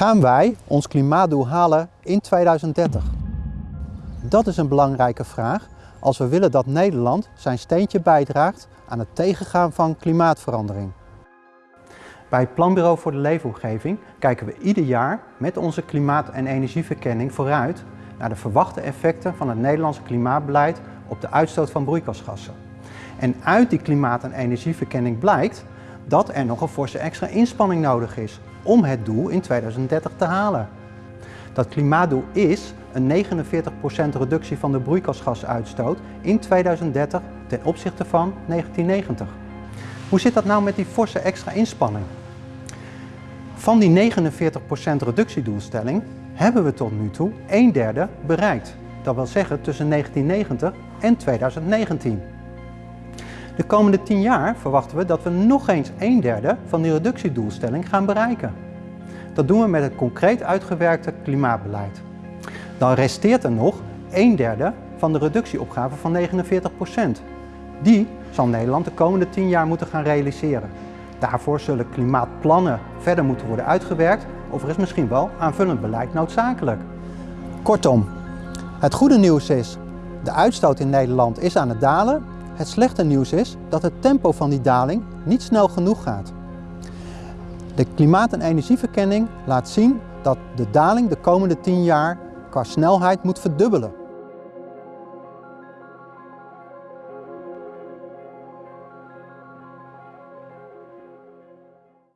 Gaan wij ons klimaatdoel halen in 2030? Dat is een belangrijke vraag als we willen dat Nederland zijn steentje bijdraagt aan het tegengaan van klimaatverandering. Bij het Planbureau voor de Leefomgeving kijken we ieder jaar met onze klimaat- en energieverkenning vooruit naar de verwachte effecten van het Nederlandse klimaatbeleid op de uitstoot van broeikasgassen. En uit die klimaat- en energieverkenning blijkt dat er nog een forse extra inspanning nodig is om het doel in 2030 te halen. Dat klimaatdoel is een 49% reductie van de broeikasgasuitstoot in 2030 ten opzichte van 1990. Hoe zit dat nou met die forse extra inspanning? Van die 49% reductiedoelstelling hebben we tot nu toe een derde bereikt. Dat wil zeggen tussen 1990 en 2019. De komende 10 jaar verwachten we dat we nog eens een derde van die reductiedoelstelling gaan bereiken. Dat doen we met het concreet uitgewerkte klimaatbeleid. Dan resteert er nog een derde van de reductieopgave van 49%. Die zal Nederland de komende 10 jaar moeten gaan realiseren. Daarvoor zullen klimaatplannen verder moeten worden uitgewerkt of er is misschien wel aanvullend beleid noodzakelijk. Kortom, het goede nieuws is, de uitstoot in Nederland is aan het dalen. Het slechte nieuws is dat het tempo van die daling niet snel genoeg gaat. De klimaat- en energieverkenning laat zien dat de daling de komende 10 jaar qua snelheid moet verdubbelen.